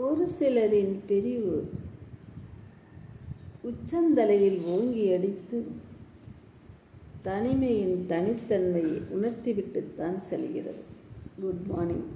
ஒரு சிலரின் பிரிவு உச்சந்தலையில் ஓங்கி அடித்து தனிமையின் தனித்தன்மையை உணர்த்திவிட்டுத்தான் செல்கிறது. Good morning